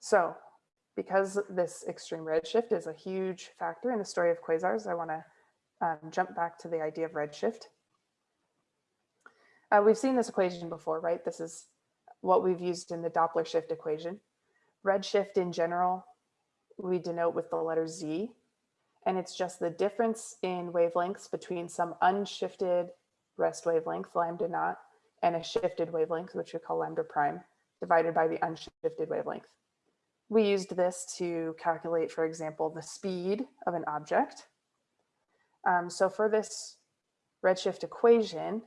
So because this extreme redshift is a huge factor in the story of quasars, I want to um, jump back to the idea of redshift. Uh, we've seen this equation before, right? This is what we've used in the Doppler shift equation. Redshift in general, we denote with the letter Z, and it's just the difference in wavelengths between some unshifted rest wavelength, lambda naught, and a shifted wavelength, which we call lambda prime, divided by the unshifted wavelength. We used this to calculate, for example, the speed of an object. Um, so for this redshift equation,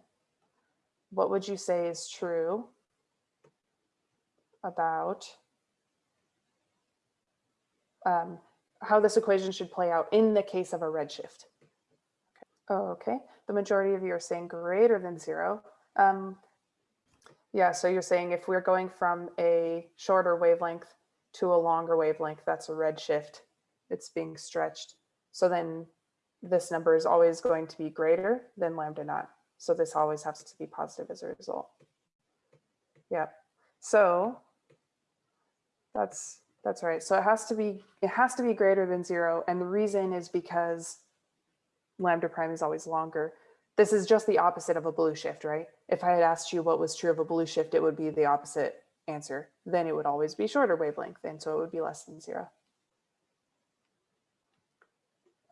what would you say is true about um, how this equation should play out in the case of a redshift? Okay, the majority of you are saying greater than zero. Um, yeah, so you're saying if we're going from a shorter wavelength to a longer wavelength, that's a redshift. It's being stretched. So then this number is always going to be greater than lambda naught. So this always has to be positive as a result. Yeah. So that's that's right. So it has to be it has to be greater than zero. And the reason is because lambda prime is always longer. This is just the opposite of a blue shift, right? If I had asked you what was true of a blue shift, it would be the opposite answer. Then it would always be shorter wavelength. And so it would be less than zero.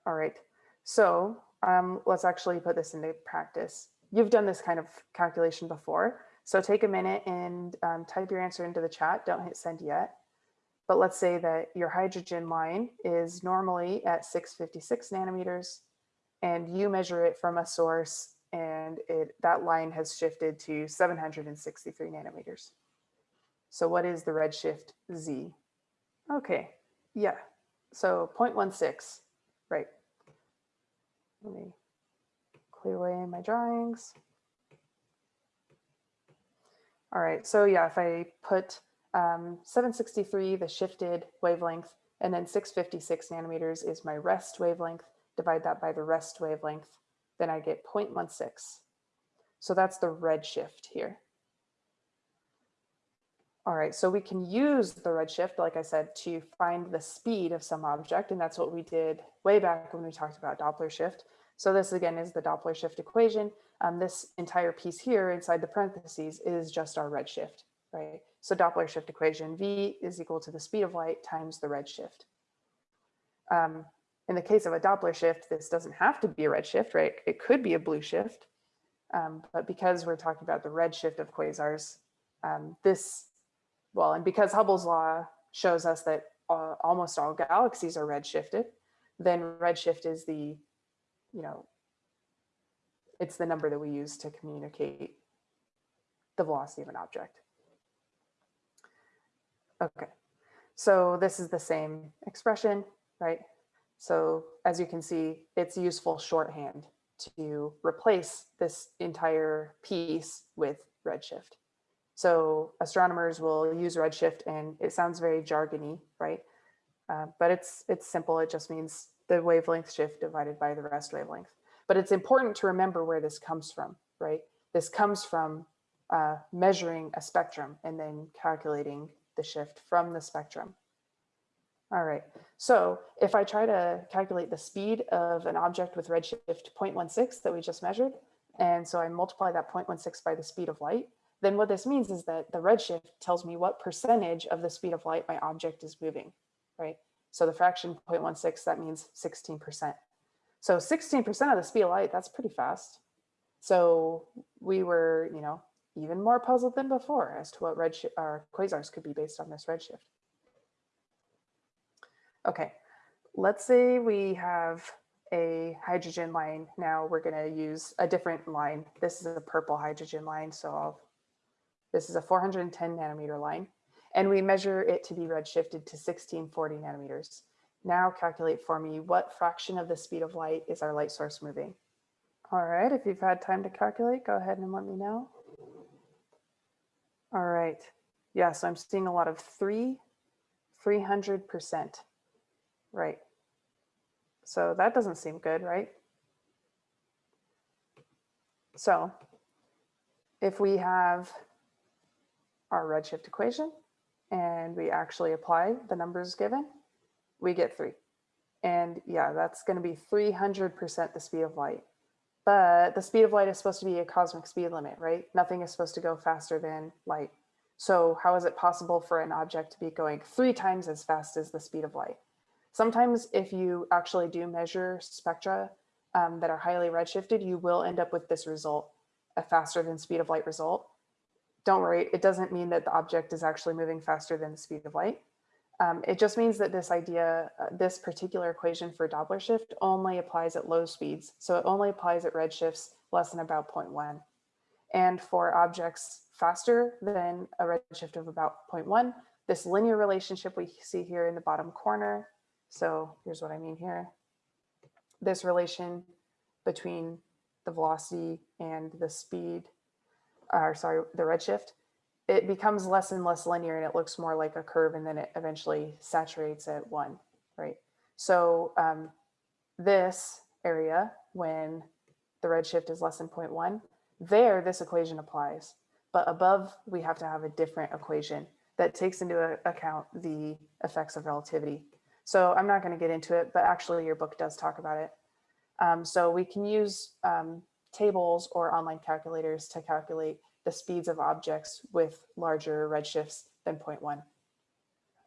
All right. So um, let's actually put this into practice. You've done this kind of calculation before. So take a minute and um, type your answer into the chat. Don't hit send yet. But let's say that your hydrogen line is normally at 656 nanometers and you measure it from a source and it that line has shifted to 763 nanometers. So what is the redshift Z? Okay, yeah, so 0.16, right. Let me clear away my drawings. All right, so yeah, if I put um, 763, the shifted wavelength, and then 656 nanometers is my rest wavelength, divide that by the rest wavelength, then I get 0.16. So that's the redshift here. All right, so we can use the redshift, like I said, to find the speed of some object, and that's what we did way back when we talked about Doppler shift. So this again is the Doppler shift equation. Um, this entire piece here inside the parentheses is just our redshift, right? So Doppler shift equation, V is equal to the speed of light times the redshift. Um, in the case of a Doppler shift, this doesn't have to be a redshift, right? It could be a blue shift. Um, but because we're talking about the redshift of quasars, um, this, well, and because Hubble's law shows us that uh, almost all galaxies are redshifted, then redshift is the, you know, it's the number that we use to communicate the velocity of an object. Okay, so this is the same expression, right? So as you can see, it's useful shorthand to replace this entire piece with redshift. So astronomers will use redshift and it sounds very jargony, right? Uh, but it's it's simple. It just means the wavelength shift divided by the rest wavelength. But it's important to remember where this comes from, right? This comes from uh, measuring a spectrum and then calculating the shift from the spectrum. All right, so if I try to calculate the speed of an object with redshift 0.16 that we just measured, and so I multiply that 0.16 by the speed of light, then what this means is that the redshift tells me what percentage of the speed of light my object is moving, right? So the fraction 0.16, that means 16%. So 16% of the speed of light, that's pretty fast. So we were, you know, even more puzzled than before as to what redshift or quasars could be based on this redshift. Okay, let's say we have a hydrogen line. Now we're going to use a different line. This is a purple hydrogen line. So I'll, this is a 410 nanometer line and we measure it to be redshifted to 1640 nanometers. Now calculate for me what fraction of the speed of light is our light source moving. All right, if you've had time to calculate, go ahead and let me know. All right. Yeah, so I'm seeing a lot of three, 300%. Right. So that doesn't seem good, right? So if we have our redshift equation, and we actually apply the numbers given, we get three. And yeah, that's going to be 300% the speed of light. But the speed of light is supposed to be a cosmic speed limit, right? Nothing is supposed to go faster than light. So how is it possible for an object to be going three times as fast as the speed of light? Sometimes if you actually do measure spectra um, that are highly redshifted, you will end up with this result, a faster than speed of light result. Don't worry, it doesn't mean that the object is actually moving faster than the speed of light. Um, it just means that this idea, uh, this particular equation for Doppler shift only applies at low speeds. So it only applies at redshifts less than about 0.1. And for objects faster than a redshift of about 0.1, this linear relationship we see here in the bottom corner. So here's what I mean here. This relation between the velocity and the speed, or sorry, the redshift, it becomes less and less linear and it looks more like a curve and then it eventually saturates at one, right? So um, this area, when the redshift is less than 0.1, there this equation applies. But above, we have to have a different equation that takes into account the effects of relativity. So I'm not going to get into it, but actually your book does talk about it. Um, so we can use um, tables or online calculators to calculate the speeds of objects with larger redshifts than 0.1.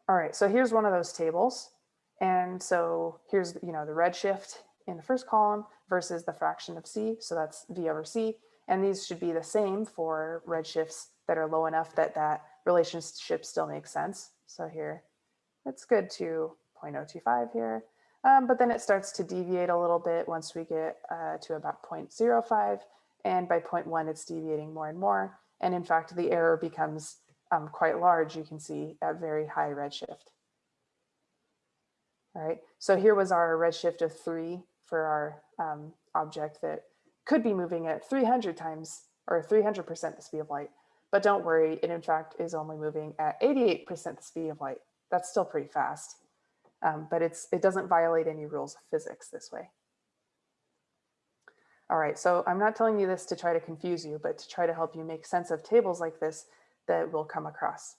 All right, so here's one of those tables. And so here's, you know, the redshift in the first column versus the fraction of c. So that's v over c. And these should be the same for redshifts that are low enough that that relationship still makes sense. So here, it's good to 0.025 here. Um, but then it starts to deviate a little bit once we get uh, to about 0.05. And by 0.1, it's deviating more and more. And in fact, the error becomes um, quite large, you can see at very high redshift. All right, so here was our redshift of three for our um, object that could be moving at 300 times or 300% the speed of light. But don't worry, it in fact is only moving at 88% the speed of light. That's still pretty fast, um, but it's it doesn't violate any rules of physics this way. All right, so I'm not telling you this to try to confuse you, but to try to help you make sense of tables like this that we'll come across.